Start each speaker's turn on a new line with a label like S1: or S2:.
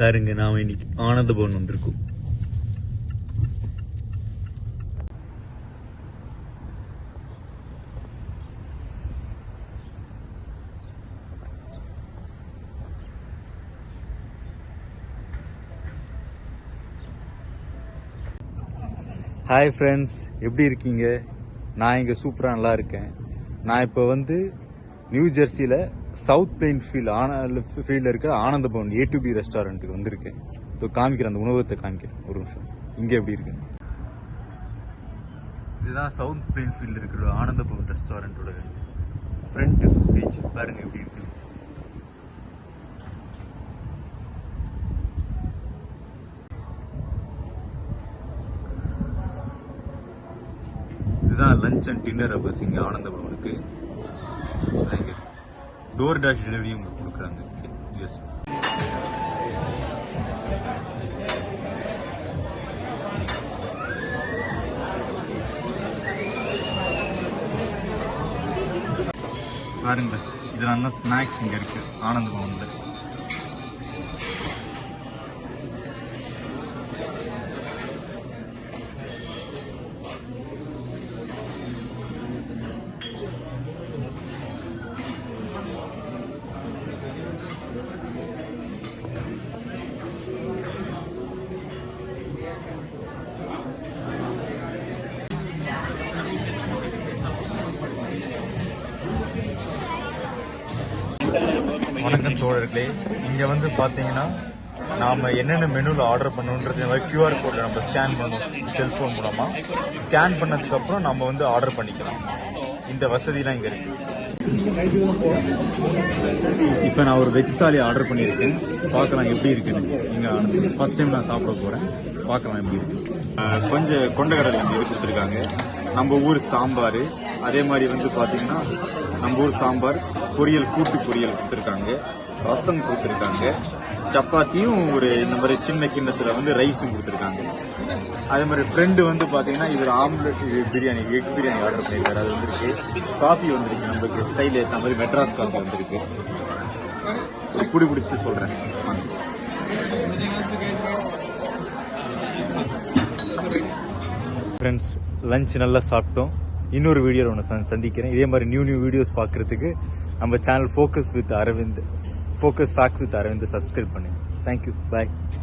S1: பாருங்க நாம இன்னைக்கு ஆனந்த பவன் வந்திருக்கோம். ஹாய் ஃப்ரெண்ட்ஸ் எப்படி இருக்கீங்க? நான் இங்கே சூப்பராக நல்லா இருக்கேன். நான் இப்போ வந்து நியூ ஜெர்சியில் சவுத் பிளெயின் ஃபீல்ட் ஆன ஃபீல்டில் இருக்கிற ஆனந்த பவன் ஏ டு பி ரெஸ்டாரண்ட்டுக்கு வந்திருக்கேன். ஸோ காமிக்கிறேன் அந்த உணவகத்தை காமிக்கிறேன். ஒரு நிமிஷம். இங்கே எப்படி இருக்கு? இதுதான் சவுத் பிளெயின் ஃபீல்டில் இருக்கிற ஆனந்த பவன் ரெஸ்டாரண்ட்டோட ஃப்ரண்ட் பீச் பாருங்க எப்படி இருக்கு. இதுதான் லஞ்ச் அண்ட் டின்னர் அவர்ஸ் இங்கே ஆனந்த பவனுக்கு இங்கே டோர் டேஷ் டெலிவரியும் கொடுக்குறாங்க யூஎஸ் பாருங்க இதெல்லாம் தான் ஸ்நாக்ஸ் இங்கே இருக்கு ஆனந்த பவனில் வணக்கம் தோழர்களே. இங்கே வந்து பார்த்தீங்கன்னா நாம் என்னென்ன மெனுவில் ஆர்டர் பண்ணணுன்றது மாதிரி கியூஆர் கோடில் நம்ம ஸ்கேன் பண்ணணும் செல்ஃபோன் மூலமாக ஸ்கேன் பண்ணதுக்கப்புறம் நம்ம வந்து ஆர்டர் பண்ணிக்கலாம். இந்த வசதிலாம் இங்கே இருக்கு. இப்போ நான் ஒரு வெஜ் தாலி ஆர்டர் பண்ணியிருக்கேன். பார்க்கலாம் எப்படி இருக்குன்னு. இங்கே ஃபர்ஸ்ட் டைம் நான் சாப்பிட போகிறேன் பார்க்கலாம் எப்படி இருக்கு. கொஞ்சம் கொண்டக்கடலை வந்து இது கொடுத்துருக்காங்க. நம்ம ஊர் சாம்பார். அதே மாதிரி வந்து பார்த்தீங்கன்னா நம்ம ஊர் சாம்பார் பொரியல் கூட்டு பொரியல் கொடுத்துருக்காங்க. ரசம் கொடுத்துருக்காங்க. சப்பாத்தியும் ஒரு இந்த மாதிரி சின்ன கிண்ணத்தில் வந்து ரைஸும் கொடுத்துருக்காங்க. அதே மாதிரி ஃப்ரெண்டு வந்து பார்த்தீங்கன்னா இவர் omelette biryani egg biryani order பண்ணியிருக்காரு அது வந்திருக்கு. காஃபி வந்துருக்கு நம்மளுக்கு. ஸ்டைல் ஏற்ற மாதிரி மெட்ராஸ் காஃபி வந்திருக்கு. குடி பிடிச்சி சொல்கிறேன் ஃப்ரெண்ட்ஸ் லஞ்ச் நல்லா சாப்பிட்டோம். இன்னொரு வீடியோவில் ஒன்று சந்திக்கிறேன். இதே மாதிரி நியூ நியூ வீடியோஸ் பார்க்குறதுக்கு நம்ம channel focus with Aravind focus facts with Aravind subscribe பண்ணுங்கள் தேங்க்யூ பாய்